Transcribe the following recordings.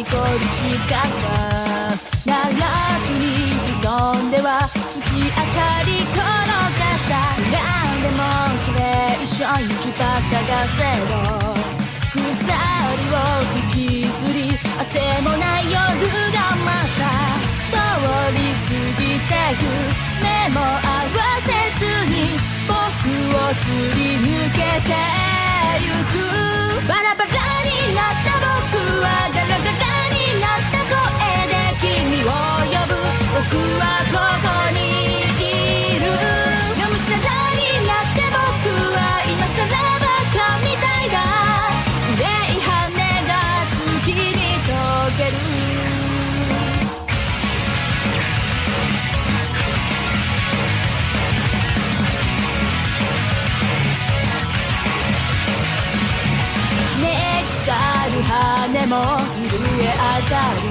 事故りしかった。長くに潜んでは月明かり転がした。何でもそれ一緒に来た探せど鎖を引きずりあてもない夜がまた通り過ぎてゆ目も合わせずに僕をすり抜けて。も震え上がる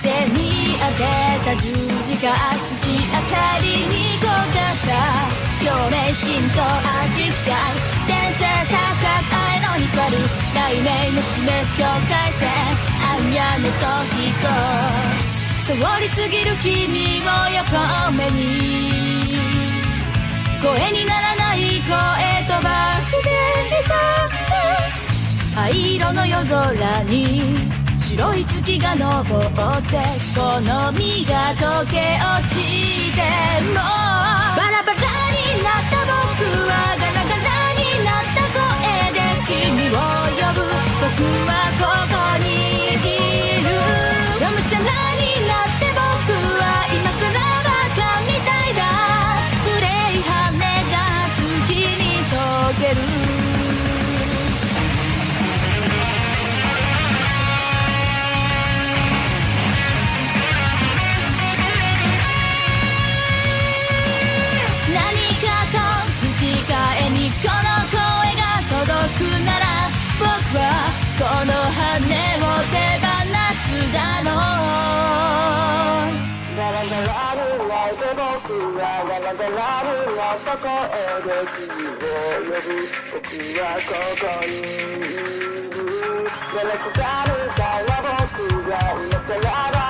背に当てた十字架月明かりに焦がした表面神とアーティフシャル転生錯覚愛の光る雷鳴の示す境界線暗夜の時と通り過ぎる君を横目に声になら灰色の夜空に白い月が昇ってこの実が溶け落ちても僕はガラガラになった声で君を呼ぶ僕はここにいるガラクタみたいな僕が今更